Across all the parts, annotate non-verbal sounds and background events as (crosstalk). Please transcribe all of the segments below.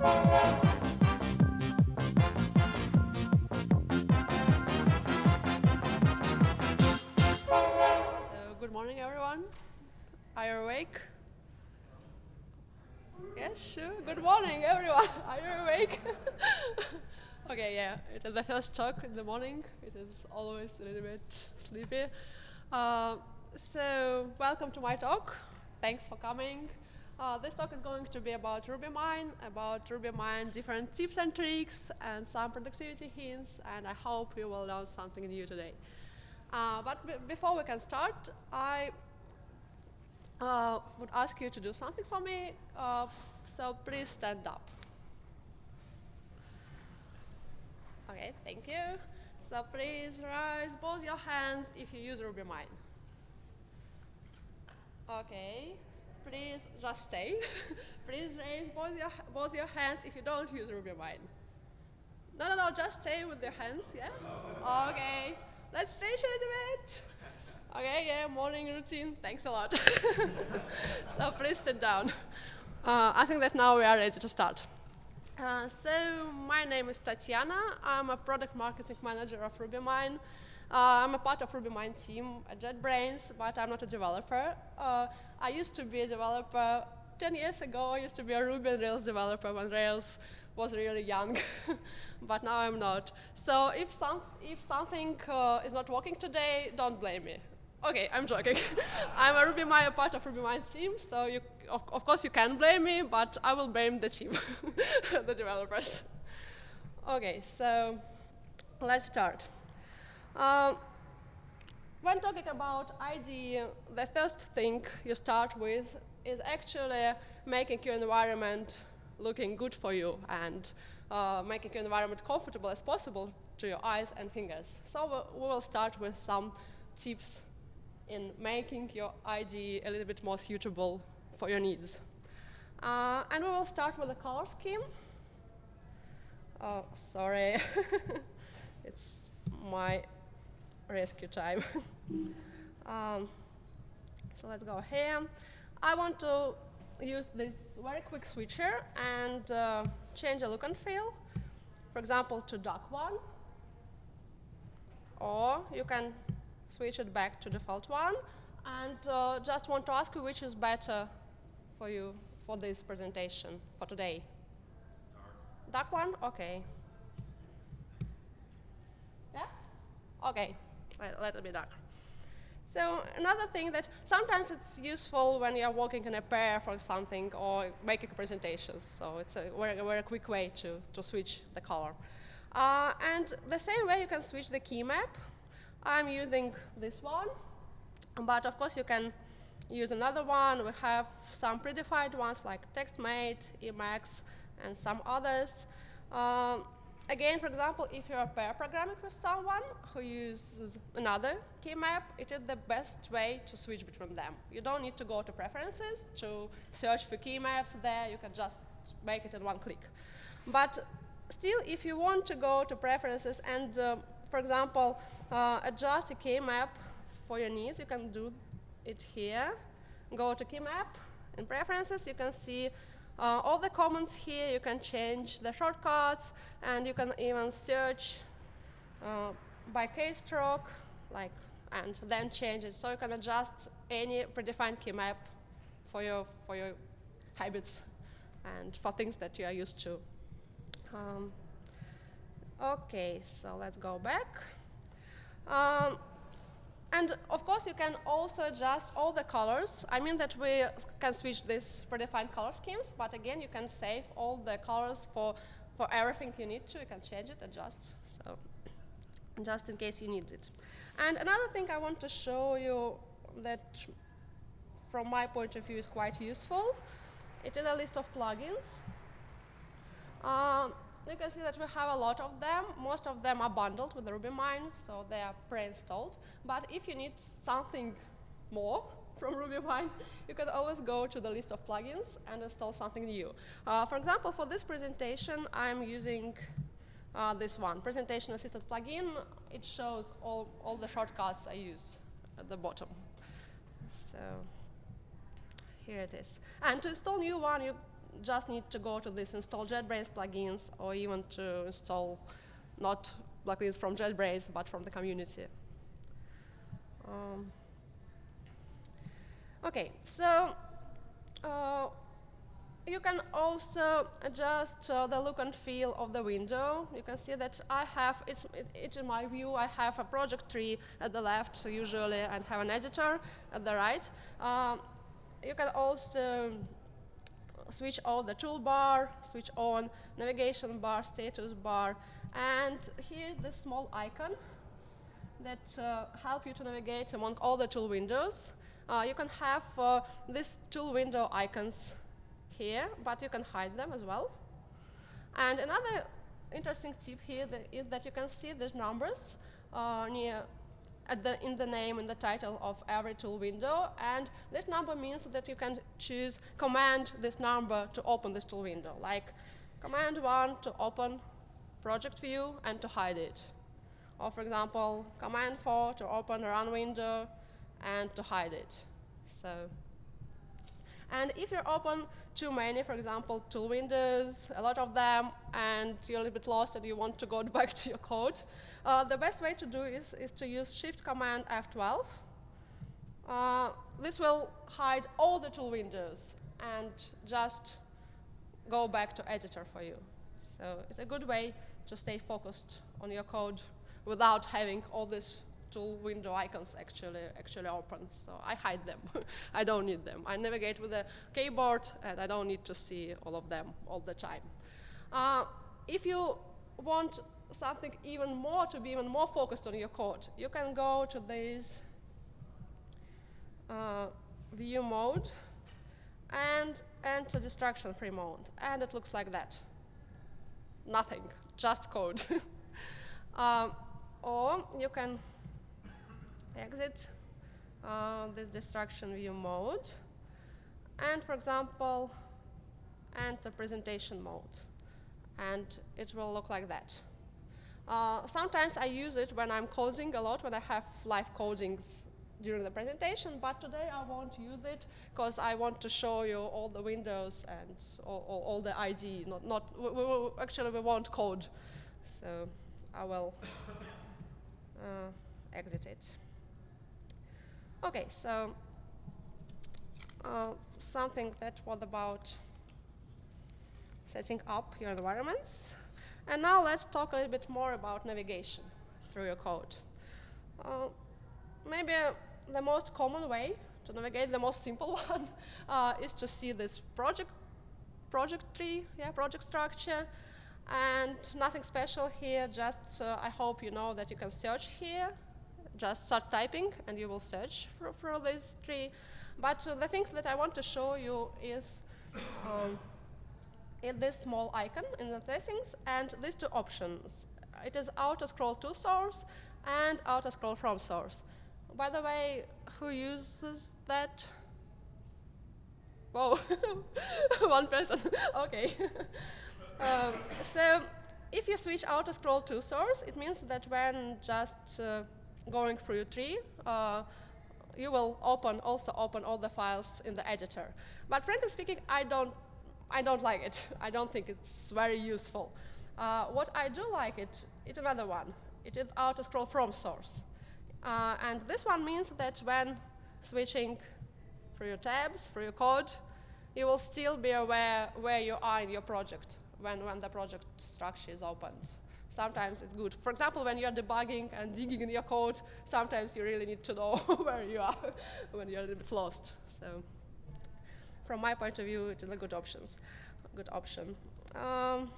Good morning, everyone. Are you awake? Yes, sure. Good morning, everyone. (laughs) Are you awake? (laughs) okay, yeah. It is the first talk in the morning. It is always a little bit sleepy. Uh, so, welcome to my talk. Thanks for coming. Uh, this talk is going to be about RubyMine, about RubyMine different tips and tricks, and some productivity hints, and I hope you will learn something new today. Uh, but before we can start, I uh, would ask you to do something for me. Uh, so please stand up. Okay, thank you. So please raise both your hands if you use RubyMine. Okay, please just stay. (laughs) please raise both your, both your hands if you don't use RubyMine. No, no, no, just stay with your hands, yeah? Okay. Let's stretch a bit. Okay, yeah, morning routine. Thanks a lot. (laughs) so please sit down. Uh, I think that now we are ready to start. Uh, so my name is Tatiana. I'm a product marketing manager of RubyMine. Uh, I'm a part of RubyMine team at JetBrains, but I'm not a developer. Uh, I used to be a developer 10 years ago. I used to be a Ruby and Rails developer when Rails was really young, (laughs) but now I'm not. So if, some, if something uh, is not working today, don't blame me. Okay, I'm joking. (laughs) I'm a RubyMine, part of RubyMine team, so you, of, of, course you can blame me, but I will blame the team, (laughs) the developers. Okay, so let's start. Um, when talking about IDE, the first thing you start with is actually making your environment looking good for you and uh, making your environment comfortable as possible to your eyes and fingers. So we will start with some tips in making your IDE a little bit more suitable for your needs. Uh, and we will start with the color scheme. Oh, sorry. (laughs) it's my rescue time. (laughs) um, so let's go here. I want to use this very quick switcher and uh, change the look and feel, for example, to dark one. Or you can switch it back to default one. And uh, just want to ask you which is better for you for this presentation for today. Dark, dark one? OK. Yeah? OK. Let, let it be dark. So another thing that sometimes it's useful when you're working in a pair for something or making presentations. So it's a very, very quick way to, to switch the color. Uh, and the same way you can switch the key map. I'm using this one. But of course, you can use another one. We have some predefined ones like TextMate, Emacs, and some others. Um, Again, for example, if you're pair programming with someone who uses another key map, it is the best way to switch between them. You don't need to go to preferences to search for key maps there. You can just make it in one click. But still, if you want to go to preferences and, uh, for example, uh, adjust a key map for your needs, you can do it here. Go to key map. In preferences, you can see uh, all the comments here, you can change the shortcuts, and you can even search uh, by keystroke, like, and then change it. So you can adjust any predefined key map for your, for your habits and for things that you are used to. Um, OK, so let's go back. Um, and of course, you can also adjust all the colors. I mean that we can switch these predefined color schemes, but again, you can save all the colors for, for everything you need to. You can change it, adjust, so just in case you need it. And another thing I want to show you that, from my point of view, is quite useful. It is a list of plugins. Um, you can see that we have a lot of them. Most of them are bundled with RubyMine, so they are pre-installed. But if you need something more (laughs) from RubyMine, you can always go to the list of plugins and install something new. Uh, for example, for this presentation, I'm using uh, this one, Presentation Assistant plugin. It shows all, all the shortcuts I use at the bottom. So here it is. And to install new one, you just need to go to this install JetBrains plugins or even to install not plugins from JetBrains, but from the community. Um, okay, so uh, you can also adjust uh, the look and feel of the window. You can see that I have, it's, it, it's in my view, I have a project tree at the left usually and have an editor at the right. Um, you can also switch on the toolbar, switch on navigation bar, status bar, and here the small icon that uh, help you to navigate among all the tool windows. Uh, you can have uh, these tool window icons here, but you can hide them as well. And another interesting tip here that is that you can see these numbers uh, near the, in the name and the title of every tool window. And this number means that you can choose command this number to open this tool window, like command 1 to open project view and to hide it. Or for example, command 4 to open a run window and to hide it. So, and if you open too many, for example, tool windows, a lot of them, and you're a little bit lost and you want to go (laughs) back to your code, uh, the best way to do is, is to use Shift Command F12. Uh, this will hide all the tool windows and just go back to editor for you. So it's a good way to stay focused on your code without having all these tool window icons actually actually open. So I hide them. (laughs) I don't need them. I navigate with the keyboard, and I don't need to see all of them all the time. Uh, if you want something even more to be even more focused on your code, you can go to this uh, view mode and enter distraction-free mode, and it looks like that. Nothing, just code. um, (laughs) or you can exit uh, this destruction view mode, and for example, enter presentation mode, and it will look like that. Uh, sometimes I use it when I'm coding a lot, when I have live codings during the presentation, but today I won't use it because I want to show you all the windows and all, all, all the ID. Not, not we, we, actually, we won't code, so I will uh, exit it. Okay, so uh, something that was about setting up your environments. And now let's talk a little bit more about navigation through your code. Uh, maybe the most common way to navigate, the most simple (laughs) one, uh, is to see this project, project tree, yeah, project structure, and nothing special here, just uh, I hope you know that you can search here just start typing and you will search for, for this tree. But uh, the things that I want to show you is um, in this small icon in the settings and these two options. It is auto scroll to source and auto scroll from source. By the way, who uses that? Whoa, (laughs) one person, (laughs) okay. (laughs) um, so if you switch auto scroll to source, it means that when just uh, going through your tree, uh, you will open also open all the files in the editor. But frankly speaking, I don't, I don't like it. (laughs) I don't think it's very useful. Uh, what I do like it, it's another one. It is auto scroll from source. Uh, and this one means that when switching through your tabs, through your code, you will still be aware where you are in your project when, when the project structure is opened sometimes it's good. For example, when you're debugging and digging in your code, sometimes you really need to know (laughs) where you are (laughs) when you're a little bit lost. So from my point of view, it is a good options, good option. Um,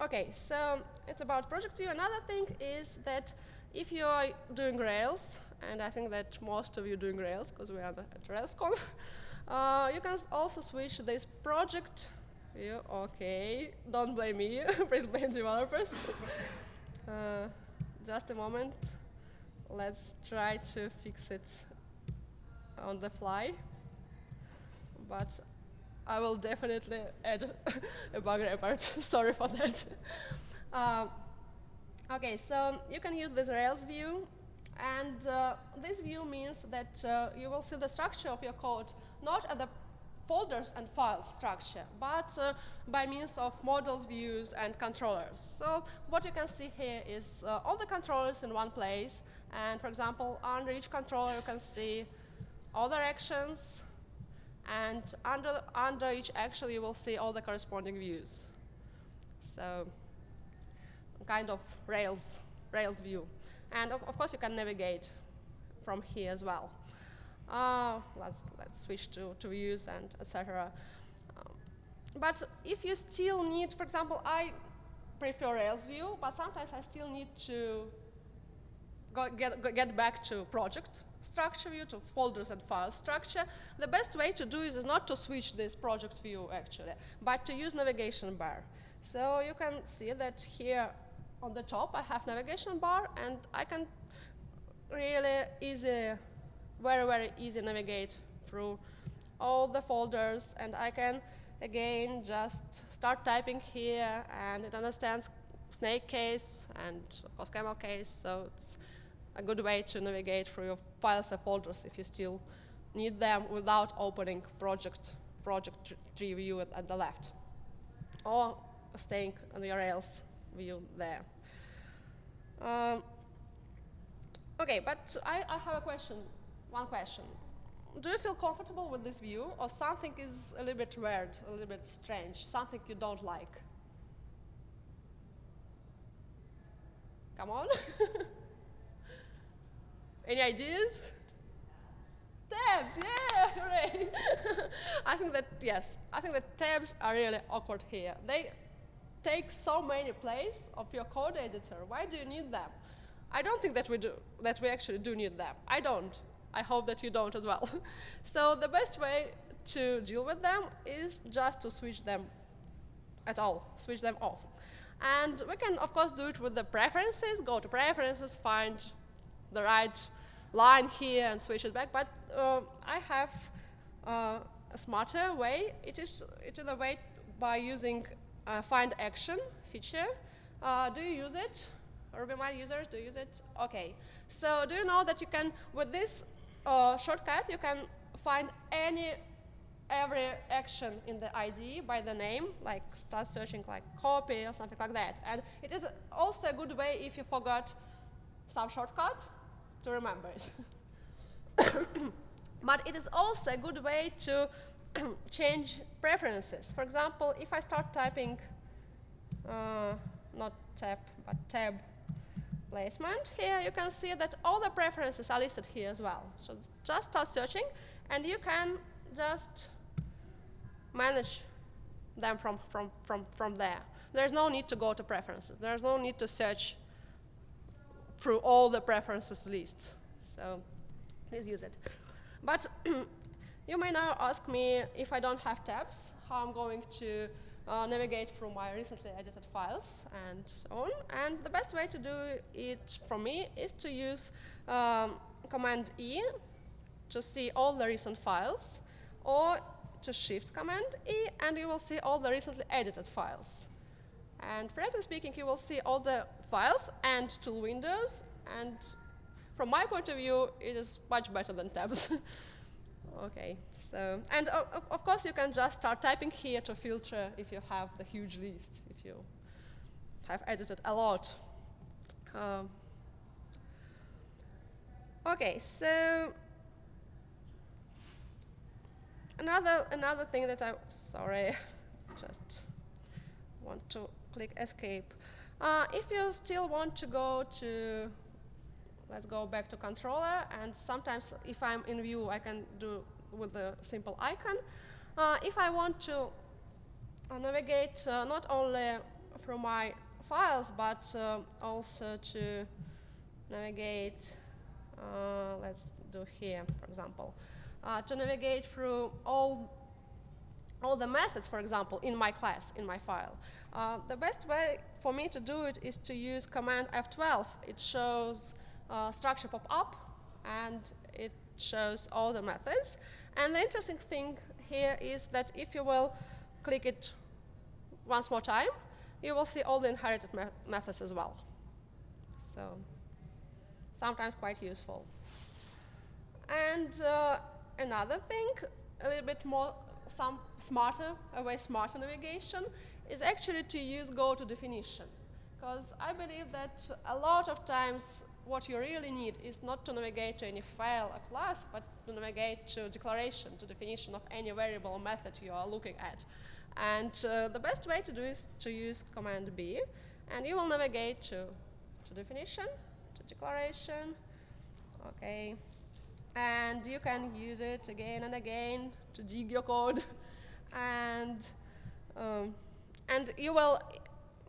okay, so it's about project view. Another thing is that if you are doing Rails, and I think that most of you doing Rails because we are at RailsConf, (laughs) uh, you can also switch this project you? Okay. Don't blame me. (laughs) Please blame developers. (laughs) uh, just a moment. Let's try to fix it on the fly. But I will definitely add (laughs) a bug report. Sorry for that. Um, okay, so you can use this Rails view. And uh, this view means that uh, you will see the structure of your code not at the folders and file structure, but uh, by means of models, views, and controllers. So what you can see here is uh, all the controllers in one place. And for example, under each controller, you can see all the actions. And under, under each action, you will see all the corresponding views. So kind of Rails, Rails view. And of, of course, you can navigate from here as well. Uh, let's, let's switch to, to views and etc. Um, but if you still need, for example, I prefer Rails view, but sometimes I still need to go, get, go, get back to project structure view, to folders and file structure. The best way to do this is not to switch this project view actually, but to use navigation bar. So you can see that here on the top I have navigation bar and I can really easy, very, very easy to navigate through all the folders. And I can again just start typing here. And it understands snake case and of course camel case. So it's a good way to navigate through your files and folders if you still need them without opening project project tree view at, at the left. Or staying on the Rails view there. Um, okay, but I, I have a question, one question. Do you feel comfortable with this view, or something is a little bit weird, a little bit strange, something you don't like? Come on. (laughs) Any ideas? Tabs, yeah, hooray. (laughs) I think that, yes, I think that tabs are really awkward here. They take so many places of your code editor. Why do you need them? I don't think that we do, that we actually do need them. I don't. I hope that you don't as well. (laughs) so the best way to deal with them is just to switch them at all, switch them off. And we can, of course, do it with the preferences, go to preferences, find the right line here and switch it back. But uh, I have uh, a smarter way. It is, it is a way by using uh, find action feature. Uh, do you use it? RubyMine users, do you use it? OK. So do you know that you can, with this uh, shortcut, you can find any every action in the ID by the name, like start searching like copy or something like that. And it is also a good way if you forgot some shortcut to remember it. (coughs) but it is also a good way to (coughs) change preferences. For example, if I start typing, uh, not tab, but tab placement, here you can see that all the preferences are listed here as well. So just start searching, and you can just manage them from, from, from, from there. There's no need to go to preferences. There's no need to search through all the preferences lists. So please use it. But (clears throat) You may now ask me if I don't have tabs, how I'm going to uh, navigate through my recently edited files and so on. And the best way to do it for me is to use um, Command E to see all the recent files, or to Shift Command E, and you will see all the recently edited files. And frankly speaking, you will see all the files and tool windows, and from my point of view, it is much better than tabs. (laughs) Okay, so, and uh, of course you can just start typing here to filter if you have the huge list, if you have edited a lot. Um, okay, so another another thing that I sorry, (laughs) just want to click escape. Uh, if you still want to go to let's go back to controller, and sometimes if I'm in view, I can do with the simple icon. Uh, if I want to uh, navigate uh, not only from my files, but uh, also to navigate, uh, let's do here, for example, uh, to navigate through all all the methods, for example, in my class, in my file. The best way for me to do it is to use command F12. It shows uh, structure pop up, and it shows all the methods. And the interesting thing here is that if you will click it once more time, you will see all the inherited me methods as well. So sometimes quite useful. And uh, another thing, a little bit more some smarter, a way smarter navigation is actually to use go to definition. Because I believe that a lot of times what you really need is not to navigate to any file or class, but to navigate to declaration, to definition of any variable or method you are looking at. And uh, the best way to do is to use Command B, and you will navigate to, to definition, to declaration, okay, and you can use it again and again to dig your code, (laughs) and um, and you will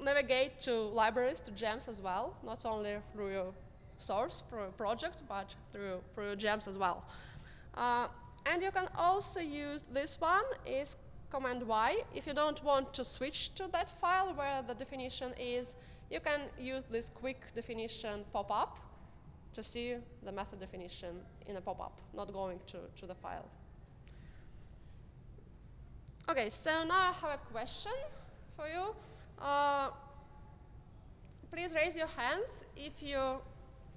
navigate to libraries, to gems as well, not only through your source, through a project, but through, through gems as well. Uh, and you can also use this one, is Command Y. If you don't want to switch to that file where the definition is, you can use this quick definition pop-up to see the method definition in a pop-up, not going to, to the file. Okay, so now I have a question for you. Uh, please raise your hands if you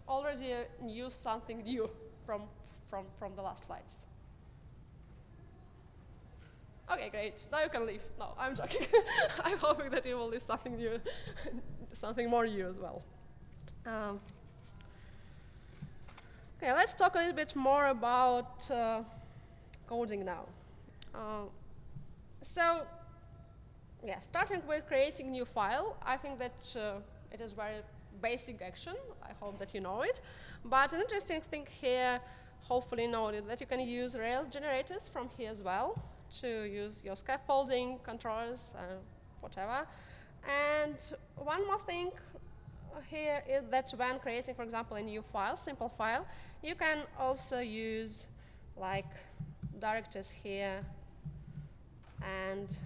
already knew something new from, from, from the last slides. Okay, great. Now you can leave. No, I'm joking. (laughs) I'm hoping that you will leave something new, (laughs) something more new as well. Um, okay, let's talk a little bit more about uh, coding now. Uh, so, yeah, starting with creating new file, I think that uh, it is very basic action. I hope that you know it. But an interesting thing here, hopefully noted, that you can use Rails generators from here as well to use your scaffolding, controllers, uh, whatever. And one more thing here is that when creating, for example, a new file, simple file, you can also use like directors here and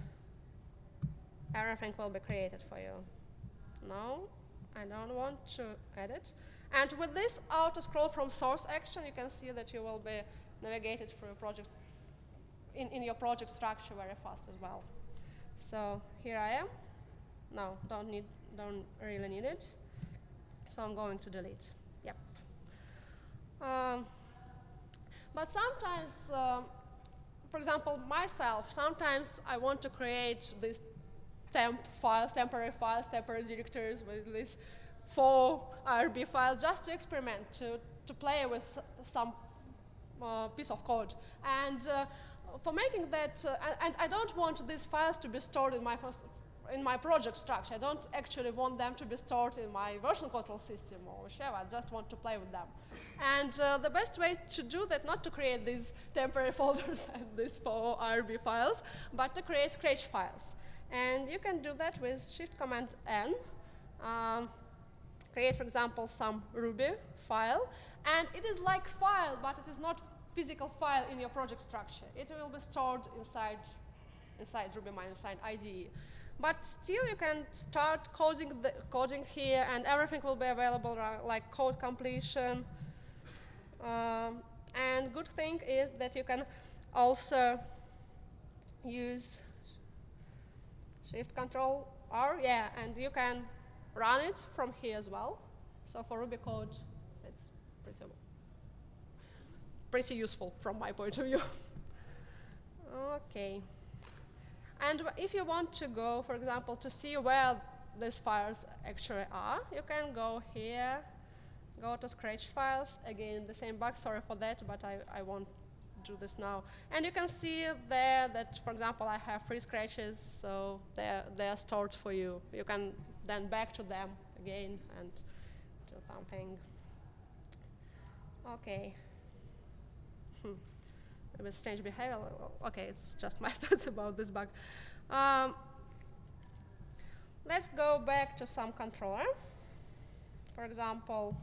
everything will be created for you. No, I don't want to edit. And with this auto scroll from source action, you can see that you will be navigated through project in, in your project structure very fast as well. So here I am. No, don't need, don't really need it. So I'm going to delete. Yep. Um, but sometimes, um, for example, myself, sometimes I want to create these temp files, temporary files, temporary directories with these four IRB files just to experiment, to, to play with some uh, piece of code. And uh, for making that, uh, and, I don't want these files to be stored in my, first, in my project structure. I don't actually want them to be stored in my version control system or whichever. I just want to play with them. And uh, the best way to do that, not to create these temporary (laughs) folders and these four IRB files, but to create Scratch files. And you can do that with Shift Command N. Um, create, for example, some Ruby file. And it is like file, but it is not physical file in your project structure. It will be stored inside, inside RubyMine, inside IDE. But still, you can start coding, the, coding here, and everything will be available, like code completion. Um, and good thing is that you can also use Shift Control R, yeah, and you can run it from here as well. So for Ruby code, it's pretty pretty useful from my point of view. (laughs) okay. And if you want to go, for example, to see where these files actually are, you can go here, go to Scratch files. Again, the same bug, sorry for that, but I, I won't do this now. And you can see there that, for example, I have three scratches, so they're, they're stored for you. You can then back to them again and do something. Okay. Hmm. It was strange behavior. Okay, it's just my (laughs) thoughts about this bug. Um, let's go back to some controller. For example,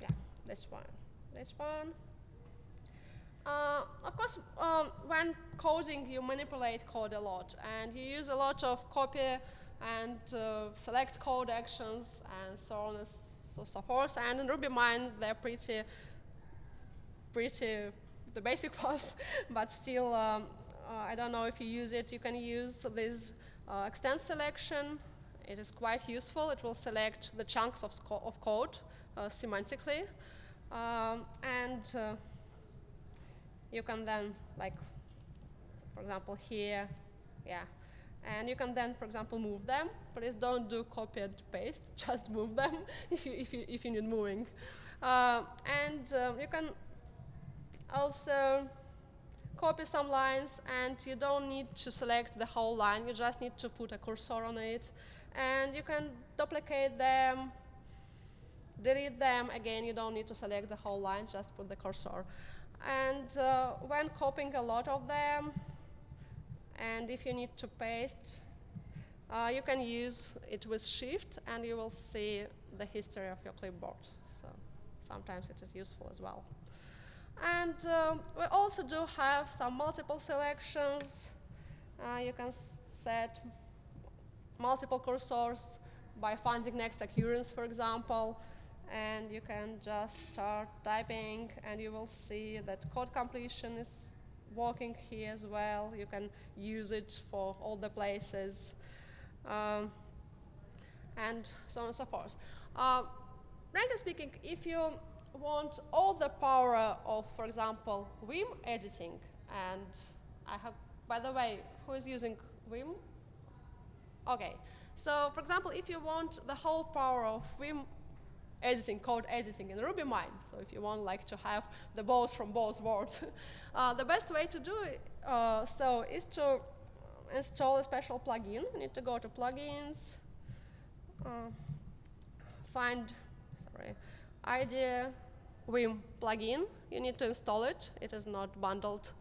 yeah, this one, this one. Uh, of course, um, when coding, you manipulate code a lot, and you use a lot of copy and uh, select code actions and so on and so, so forth. And in RubyMine, they're pretty pretty the basic (laughs) ones, but still, um, uh, I don't know if you use it. You can use this uh, extend selection. It is quite useful. It will select the chunks of, of code uh, semantically. Um, and uh, you can then, like, for example, here, yeah. And you can then, for example, move them. Please don't do copy and paste, (laughs) just move them (laughs) if you, if you, if you need moving. Uh, and uh, you can also copy some lines and you don't need to select the whole line, you just need to put a cursor on it. And you can duplicate them, delete them. Again, you don't need to select the whole line, just put the cursor. And uh, when copying a lot of them, and if you need to paste, uh, you can use it with Shift, and you will see the history of your clipboard. So sometimes it is useful as well. And uh, we also do have some multiple selections. Uh, you can set multiple cursors by finding next occurrence, for example. And you can just start typing, and you will see that code completion is working here as well. You can use it for all the places. Um, and so on and so forth. Uh, frankly speaking, if you want all the power of, for example, Vim editing, and I have, by the way, who is using Vim? Okay, so for example, if you want the whole power of Vim editing, code editing in RubyMine, so if you want like to have the both from both worlds, (laughs) uh, the best way to do it uh, so is to install a special plugin. You need to go to plugins, uh, find, sorry, IDEA Vim plugin. You need to install it. It is not bundled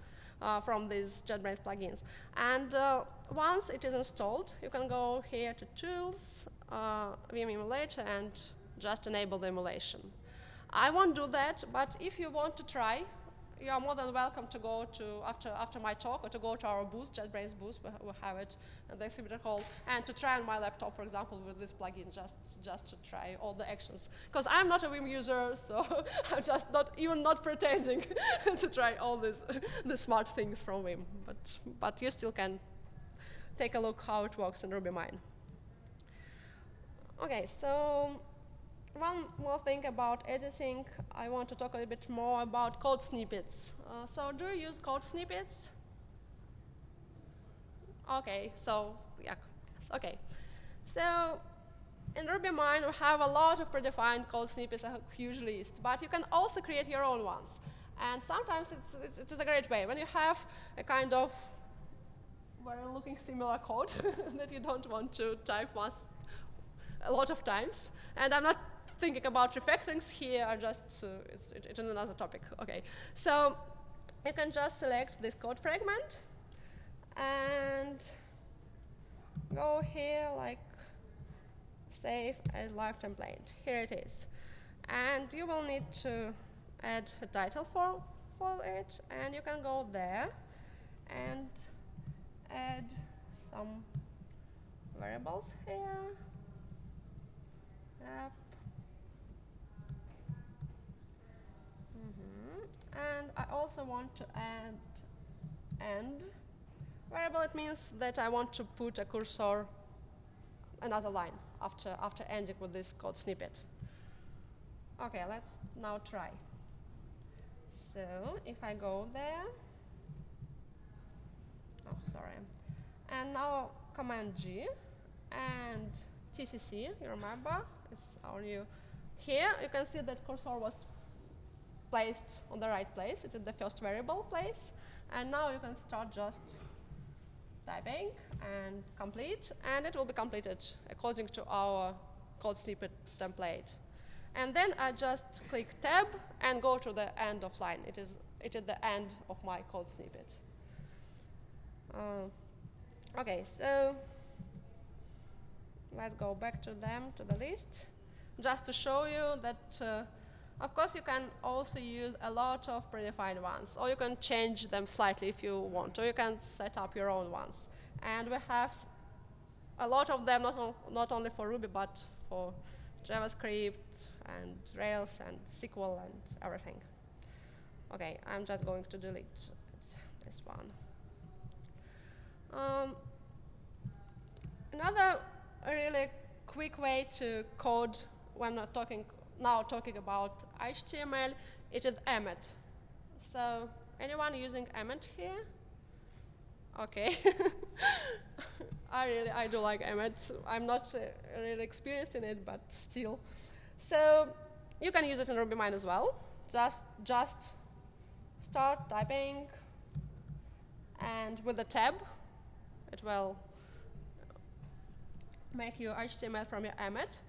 uh, from these JetBrains plugins. And uh, once it is installed, you can go here to Tools, uh, Vim Emulator, and just enable the emulation. I won't do that, but if you want to try, you are more than welcome to go to, after, after my talk, or to go to our booth, JetBrains booth, we, we have it in the exhibitor hall, and to try on my laptop, for example, with this plugin, just, just to try all the actions. Because I'm not a Vim user, so (laughs) I'm just not, even not pretending (laughs) to try all these, (laughs) the smart things from Vim. But, but you still can take a look how it works in RubyMine. Okay, so one more thing about editing, I want to talk a little bit more about code snippets. Uh, so do you use code snippets? Okay, so yeah, okay. So in RubyMine, we have a lot of predefined code snippets, a huge list, but you can also create your own ones. And sometimes it's, it's a great way. When you have a kind of very looking similar code (laughs) that you don't want to type once a lot of times, and I'm not thinking about refactorings here are just, uh, it's, it, it's another topic. Okay, so you can just select this code fragment and go here like save as live template. Here it is. And you will need to add a title for, for it, and you can go there and add some variables here. And I also want to add end variable. It means that I want to put a cursor another line after, after ending with this code snippet. Okay, let's now try. So if I go there, oh, sorry, and now Command G and TCC, you remember, it's our new. Here you can see that cursor was placed on the right place. It is the first variable place. And now you can start just typing and complete, and it will be completed according to our code snippet template. And then I just click tab and go to the end of line. It is, it is the end of my code snippet. Uh, okay, so let's go back to them, to the list, just to show you that uh, of course, you can also use a lot of predefined ones, or you can change them slightly if you want, or you can set up your own ones. And we have a lot of them, not, not only for Ruby, but for JavaScript and Rails and SQL and everything. Okay, I'm just going to delete this one. Um, another really quick way to code when not talking now talking about HTML, it is Emmet. So anyone using Emmet here? Okay. (laughs) I really, I do like Emmet. I'm not uh, really experienced in it, but still. So you can use it in RubyMine as well. Just, just start typing, and with the tab, it will make your HTML from your Emmet.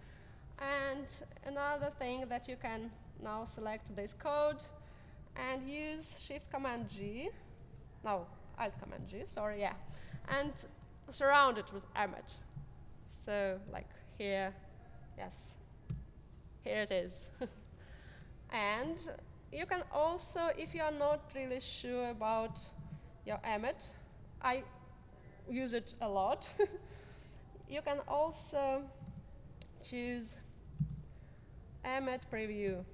And another thing that you can now select this code and use Shift Command G. No, Alt Command G, sorry, yeah. And surround it with Emmet. So like here, yes, here it is. (laughs) and you can also, if you are not really sure about your Emmet, I use it a lot. (laughs) you can also choose Emmet preview.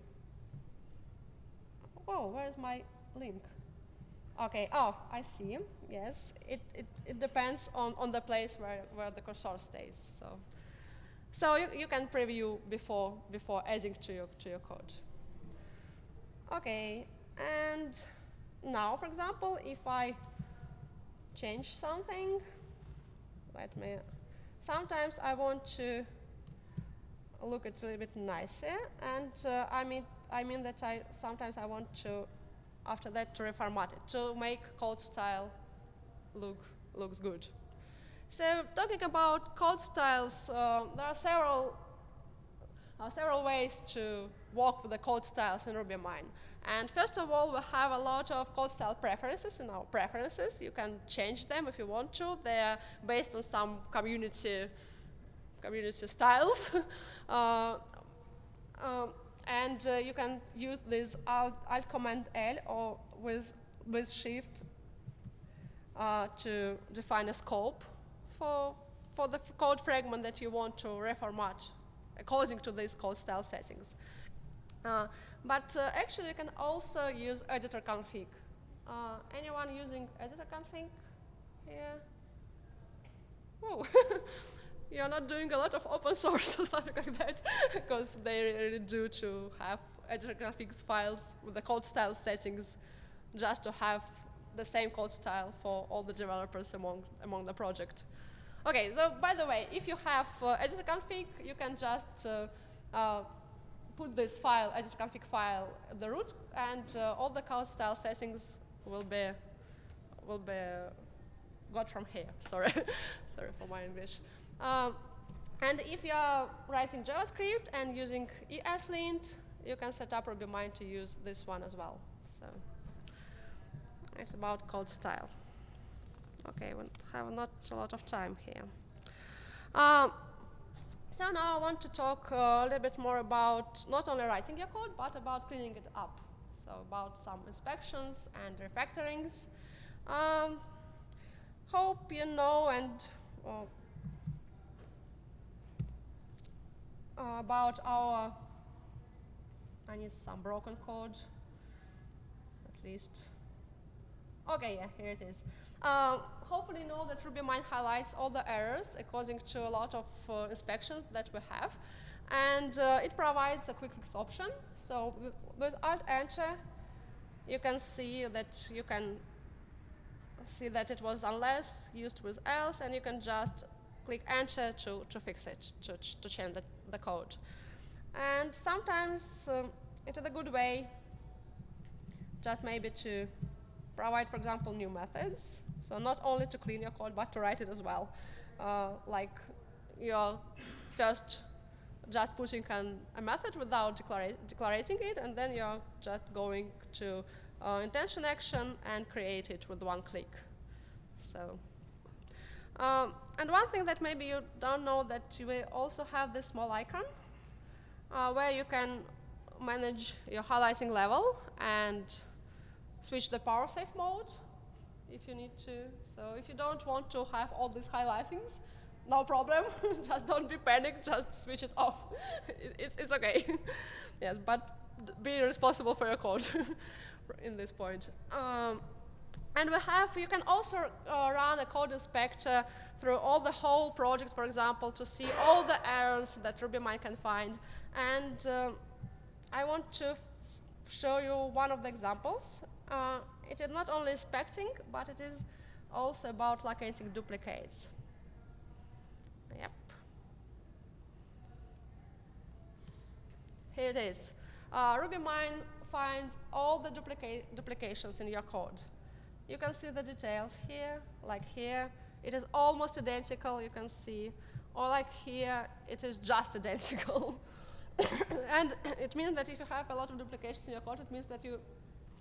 Oh, where's my link? Okay, oh, I see. Yes, it, it, it depends on, on the place where, where the cursor stays. So, so you, you can preview before, before adding to your, to your code. Okay, and now, for example, if I change something, let me, sometimes I want to look a little bit nicer, and uh, I mean, I mean that I sometimes I want to after that to reformat it, to make code style look looks good. So talking about code styles, uh, there are several uh, several ways to work with the code styles in RubyMine. And first of all, we have a lot of code style preferences in our preferences. You can change them if you want to. They're based on some community community styles. (laughs) uh, um, and uh, you can use this Alt, Alt Command L or with, with Shift uh, to define a scope for, for the code fragment that you want to reformat according to these code style settings. Uh, but uh, actually, you can also use editor config. Uh, anyone using editor config here? Whoa. (laughs) you're not doing a lot of open (laughs) source or something like that, because they really do to have editor config files with the code style settings just to have the same code style for all the developers among, among the project. Okay, so by the way, if you have uh, editor config, you can just uh, uh, put this file, editor config file, at the root, and uh, all the code style settings will be will be got from here. (laughs) Sorry, sorry for my English. Um, and if you are writing JavaScript and using ESLint, you can set up RubyMine to use this one as well. So it's about code style. Okay, we have not a lot of time here. Um, so now I want to talk uh, a little bit more about not only writing your code, but about cleaning it up. So about some inspections and refactorings. Um, hope you know and uh, about our, I need some broken code, at least. Okay, yeah, here it is. Um, hopefully you know that RubyMine highlights all the errors according to a lot of uh, inspections that we have. And uh, it provides a quick fix option. So with, with Alt-Enter, you can see that you can see that it was unless used with else, and you can just click Enter to, to fix it, to, to change the the code. And sometimes um, it is a good way just maybe to provide, for example, new methods. So not only to clean your code, but to write it as well. Uh, like you're first just putting an, a method without declara declaring it, and then you're just going to uh, intention action and create it with one click. So um, and one thing that maybe you don't know that you also have this small icon uh, where you can manage your highlighting level and switch the power save mode if you need to. So if you don't want to have all these highlightings, no problem. (laughs) just don't be panicked. Just switch it off. (laughs) it, it's, it's okay. (laughs) yes, but be responsible for your code in this point. Um, and we have, you can also uh, run a code inspector through all the whole project, for example, to see all the errors that RubyMine can find. And uh, I want to show you one of the examples. Uh, it is not only inspecting, but it is also about locating duplicates. Yep. Here it is. Uh, RubyMine finds all the duplica duplications in your code. You can see the details here, like here. It is almost identical, you can see. Or like here, it is just (laughs) identical. (coughs) and (coughs) it means that if you have a lot of duplications in your code, it means that you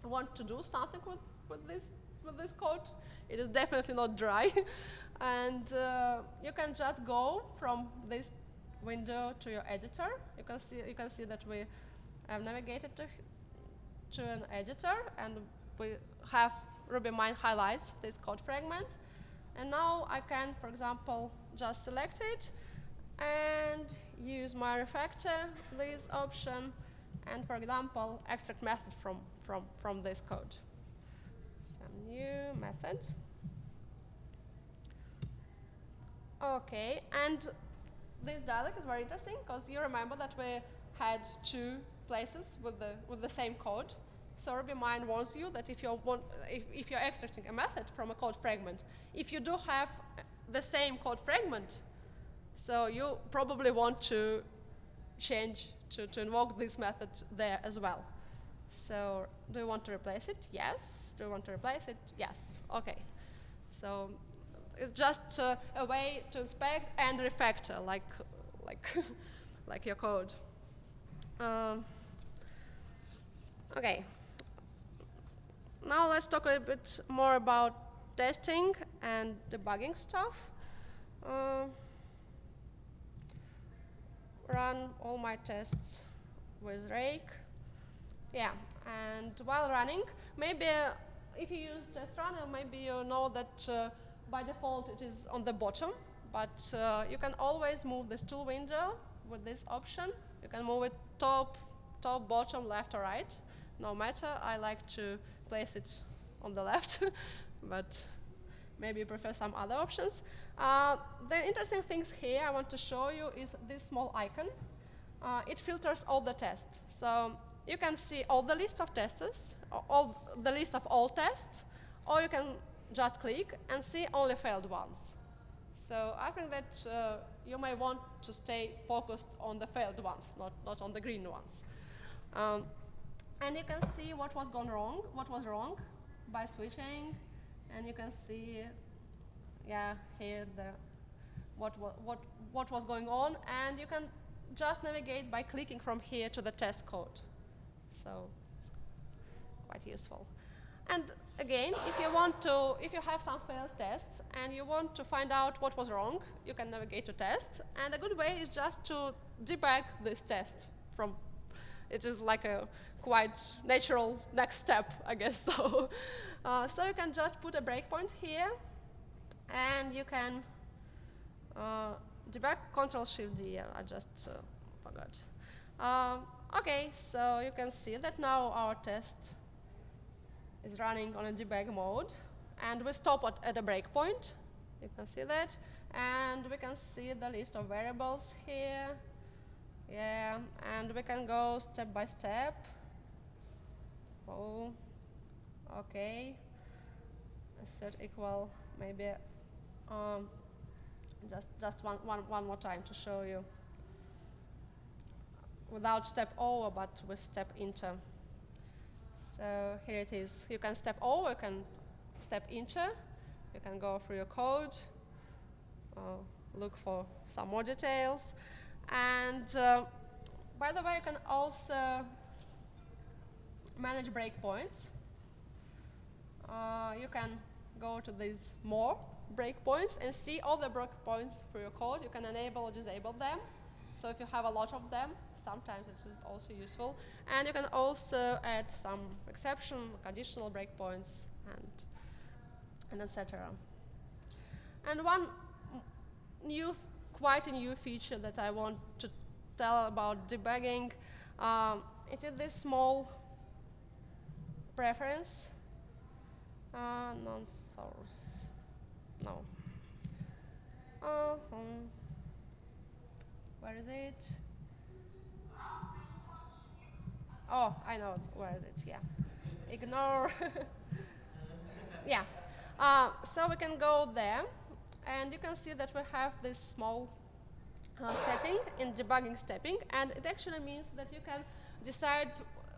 want to do something with, with, this, with this code. It is definitely not dry. (laughs) and uh, you can just go from this window to your editor. You can see, you can see that we have navigated to, to an editor, and we have RubyMine highlights this code fragment. And now I can, for example, just select it and use my refactor, this option, and for example, extract method from, from, from this code. Some new method. Okay, and this dialog is very interesting because you remember that we had two places with the, with the same code. So RubyMine warns you that if you're, want, if, if you're extracting a method from a code fragment, if you do have the same code fragment, so you probably want to change to, to invoke this method there as well. So do you want to replace it? Yes. Do you want to replace it? Yes. OK. So it's just uh, a way to inspect and refactor, like, like, (laughs) like your code. Um, OK. Now let's talk a little bit more about testing and debugging stuff. Uh, run all my tests with Rake. Yeah, and while running, maybe uh, if you use test runner, maybe you know that uh, by default it is on the bottom, but uh, you can always move this tool window with this option. You can move it top, top, bottom, left, or right. No matter, I like to place it on the (laughs) left, but maybe you prefer some other options. Uh, the interesting things here I want to show you is this small icon. Uh, it filters all the tests. So you can see all the list of testers, all the list of all tests, or you can just click and see only failed ones. So I think that uh, you may want to stay focused on the failed ones, not, not on the green ones. Um, and you can see what was gone wrong, what was wrong by switching, and you can see yeah, here the, what, what, what, what was going on, and you can just navigate by clicking from here to the test code. So it's quite useful. And again, if you want to, if you have some failed tests and you want to find out what was wrong, you can navigate to test. And a good way is just to debug this test from, it is like a quite natural next step, I guess (laughs) so. Uh, so you can just put a breakpoint here and you can uh, debug Control Shift D. I just uh, forgot. Um, okay, so you can see that now our test is running on a debug mode, and we stop at, at a breakpoint. You can see that, and we can see the list of variables here. Yeah, and we can go step by step. Oh, okay. Set equal maybe um, just just one, one, one more time to show you. Without step over, but with step into. So here it is. You can step over, you can step into. You can go through your code, uh, look for some more details. And uh, by the way, you can also manage breakpoints. Uh, you can go to these more breakpoints and see all the breakpoints for your code. You can enable or disable them. So if you have a lot of them, sometimes it is also useful. And you can also add some exception, conditional breakpoints, and, and etc. And one new, quite a new feature that I want to tell about debugging, um, it is this small preference, uh, non-source no. Uh -huh. Where is it? Oh, I know where is it, yeah. Ignore. (laughs) yeah. Uh, so we can go there, and you can see that we have this small uh, setting in debugging stepping, and it actually means that you can decide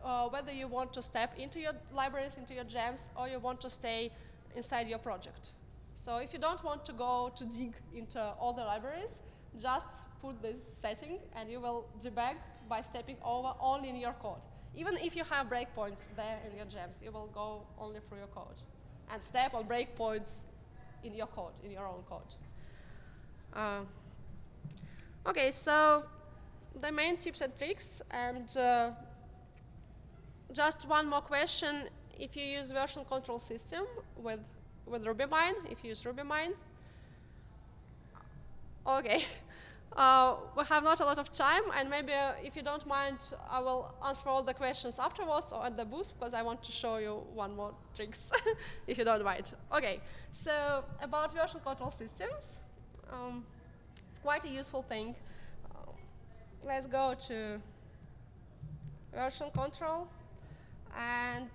uh, whether you want to step into your libraries, into your gems, or you want to stay inside your project. So if you don't want to go to dig into all the libraries, just put this setting and you will debug by stepping over only in your code. Even if you have breakpoints there in your gems, you will go only through your code and step on breakpoints in your code, in your own code. Uh, okay, so the main tips and tricks, and uh, just one more question. If you use version control system with, with RubyMine, if you use RubyMine, okay. (laughs) Uh, we have not a lot of time, and maybe uh, if you don't mind, I will answer all the questions afterwards or at the booth, because I want to show you one more tricks, (laughs) if you don't mind. Okay, so about version control systems, um, quite a useful thing. Uh, let's go to version control, and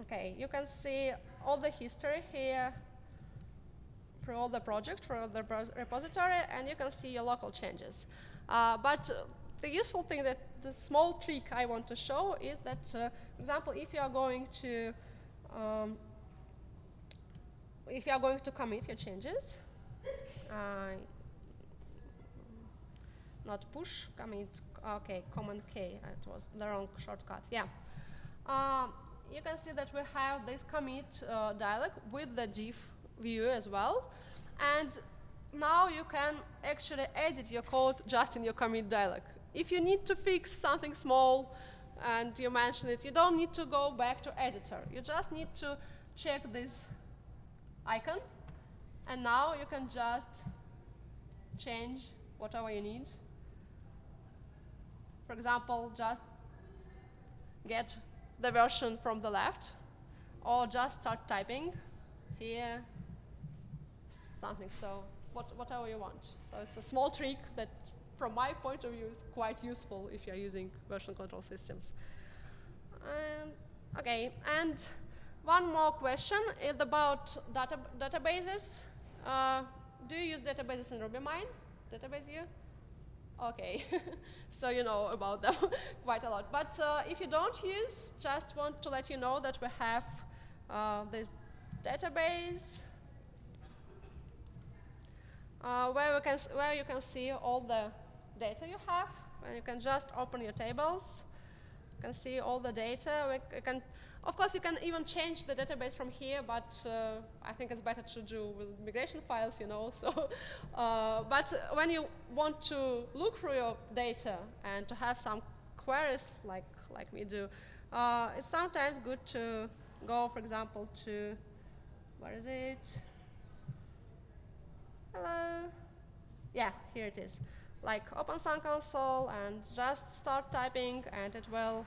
okay, you can see all the history here for all the project, for the repository, and you can see your local changes. Uh, but uh, the useful thing that the small trick I want to show is that, uh, for example, if you are going to um, if you are going to commit your changes, uh, not push, commit, okay, command K, it was the wrong shortcut, yeah. Uh, you can see that we have this commit uh, dialog with the diff view as well. And now you can actually edit your code just in your commit dialog. If you need to fix something small and you mention it, you don't need to go back to editor. You just need to check this icon. And now you can just change whatever you need. For example, just get the version from the left, or just start typing here something. So what, whatever you want. So it's a small trick that, from my point of view, is quite useful if you're using version control systems. Um, OK, and one more question is about data databases. Uh, do you use databases in RubyMine? Database you? OK, (laughs) so you know about them (laughs) quite a lot. But uh, if you don't use, just want to let you know that we have uh, this database uh, where, we can, where you can see all the data you have. And you can just open your tables. You can see all the data. We can, of course, you can even change the database from here, but uh, I think it's better to do with migration files, you know. (laughs) So, uh, but when you want to look through your data and to have some queries like, like we do, uh, it's sometimes good to go, for example, to, where is it? Hello. Yeah, here it is. Like open Sun console and just start typing and it will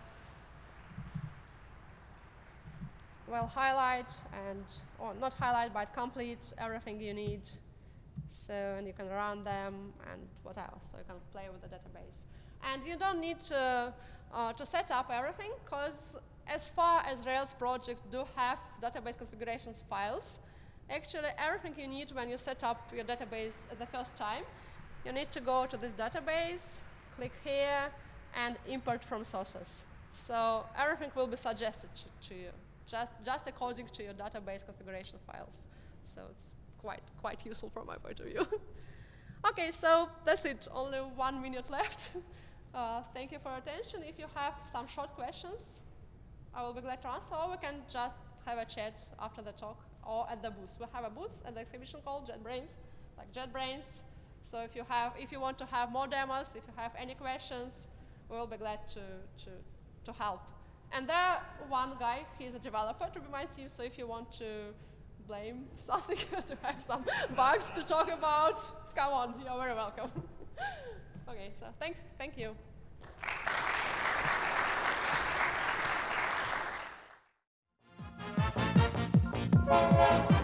will highlight and, or not highlight, but complete everything you need. So, and you can run them and what else? So you can play with the database. And you don't need to, uh, to set up everything, because as far as Rails projects do have database configurations files, Actually, everything you need when you set up your database the first time, you need to go to this database, click here, and import from sources. So everything will be suggested to, you, just, just according to your database configuration files. So it's quite, quite useful from my point of view. (laughs) OK, so that's it. Only one minute left. (laughs) Uh, thank you for your attention. If you have some short questions, I will be glad to answer, or we can just have a chat after the talk or at the booth. We have a booth at the exhibition called JetBrains, like JetBrains. So if you have, if you want to have more demos, if you have any questions, we will be glad to, to, to help. And there one guy, he's a developer to remind you, so if you want to blame (laughs) something, to have some bugs to talk about, come on, you're very welcome. (laughs) okay, so thanks, thank you. Música